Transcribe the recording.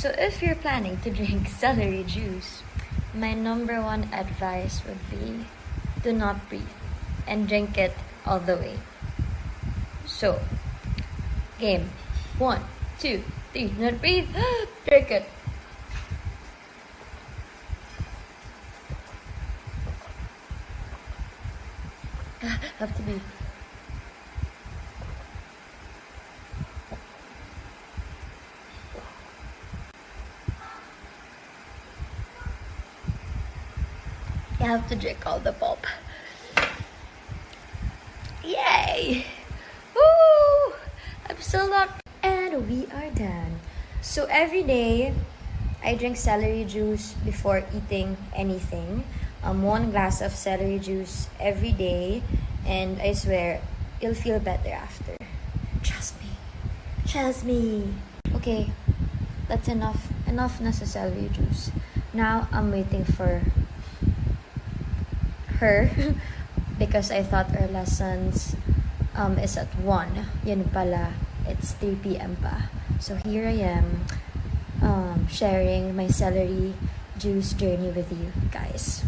So if you're planning to drink celery juice, my number one advice would be do not breathe and drink it all the way. So, game one, two, three, not breathe, drink it. Have to be. You have to drink all the pulp. Yay! Woo! I'm so locked. And we are done. So every day, I drink celery juice before eating anything. Um, one glass of celery juice every day. And I swear, you'll feel better after. Trust me. Trust me. Okay, that's enough. Enough celery juice. Now, I'm waiting for her because I thought our lessons um, is at 1. Yun pala, it's 3 p.m. pa. So here I am um, sharing my celery juice journey with you guys.